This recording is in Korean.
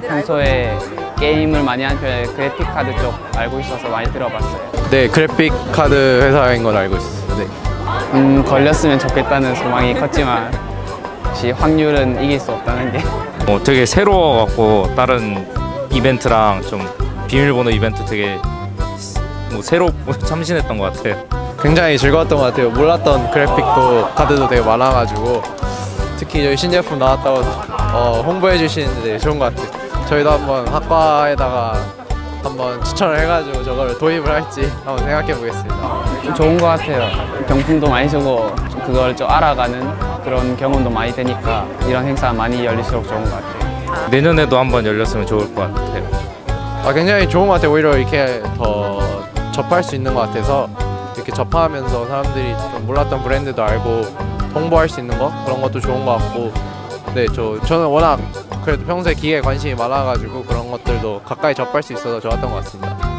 평소에 게임을 많이 하는 편에 그래픽 카드 쪽 알고 있어서 많이 들어봤어요. 네, 그래픽 카드 회사인 건 알고 있어요. 네. 음, 걸렸으면 좋겠다는 소망이 컸지만 역시 확률은 이길 수 없다는 게 어, 되게 새로워갖고 다른 이벤트랑 좀 비밀번호 이벤트 되게 뭐 새로 참신했던 것 같아요. 굉장히 즐거웠던 것 같아요. 몰랐던 그래픽도 카드도 되게 많아가지고 특히 저희 신제품 나왔다고 어, 홍보해 주시는데 되게 좋은 것 같아요. 저희도 한번 학과에다가 한번 추천을 해가지고 저걸 도입을 할지 한번 생각해 보겠습니다. 좋은 것 같아요. 경품도 많이 주고 그걸 좀 알아가는 그런 경험도 많이 되니까 이런 행사 많이 열릴수록 좋은 것 같아요. 내년에도 한번 열렸으면 좋을 것 같아요. 아, 굉장히 좋은 것 같아요. 오히려 이렇게 더 접할 수 있는 것 같아서 이렇게 접하면서 사람들이 좀 몰랐던 브랜드도 알고 홍보할 수 있는 거 그런 것도 좋은 것 같고 네, 저 저는 워낙 그래도 평소에 기계에 관심이 많아가지고 그런 것들도 가까이 접할 수 있어서 좋았던 것 같습니다.